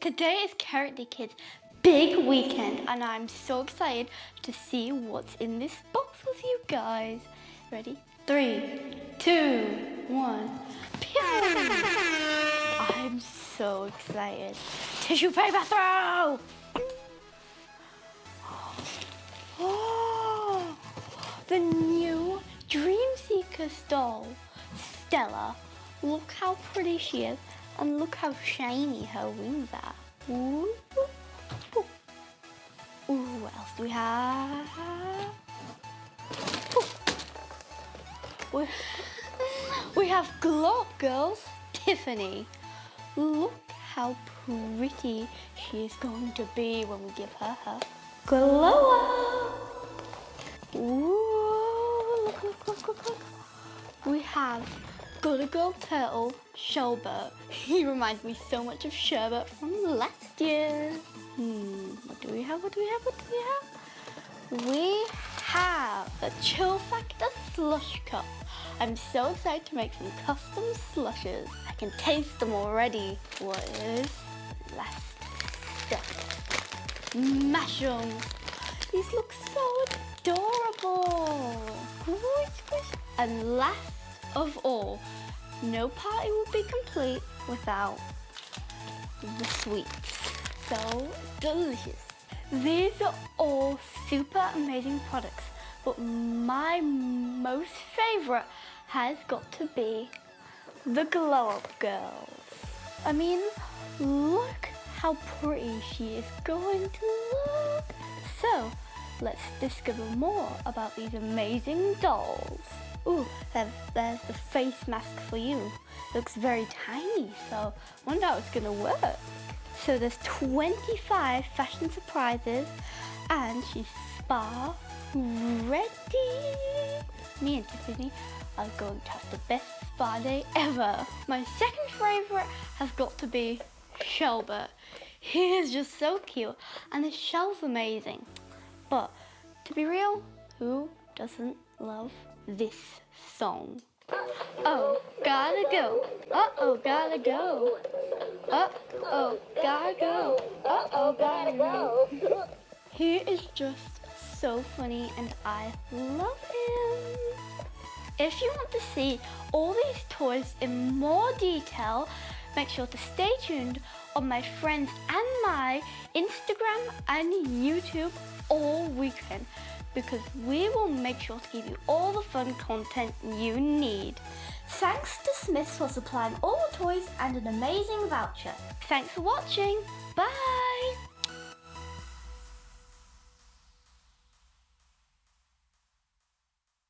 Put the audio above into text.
Today is Character Kids big weekend and I'm so excited to see what's in this box with you guys. Ready? Three, two, one. I'm so excited. Tissue paper throw! Oh, the new Dream Seeker doll, Stella. Look how pretty she is and look how shiny her wings are. Ooh. Ooh, what else do we have? We, we have Glow Girls, Tiffany. Look how pretty she is going to be when we give her her glow up. Ooh, look, look, look, look, look. We have Gotta Go Turtle, Sherbert. He reminds me so much of Sherbert from last year. Hmm, what do we have, what do we have, what do we have? We have the Chill Factor Slush Cup. I'm so excited to make some custom slushes. I can taste them already. What is last step? Mushrooms. These look so adorable. And last of all, no party would be complete without the sweets so delicious. These are all super amazing products, but my most favorite has got to be the Glow Up Girls. I mean, look how pretty she is going to look. So, let's discover more about these amazing dolls. Ooh, there's the face mask for you. Looks very tiny, so wonder how it's gonna work. So there's 25 fashion surprises and she's spa ready. Me and Tiffany are going to have the best spa day ever. My second favorite has got to be Sherbert. He is just so cute and his shell's amazing. But to be real, who doesn't love this song? Oh, gotta go. Uh-oh, gotta go. Uh-oh, gotta go. Uh-oh, gotta go. He is just so funny and I love him. If you want to see all these toys in more detail, make sure to stay tuned on my friends and my Instagram and YouTube all weekend because we will make sure to give you all the fun content you need. Thanks to Smyths for supplying all the toys and an amazing voucher. Thanks for watching. Bye.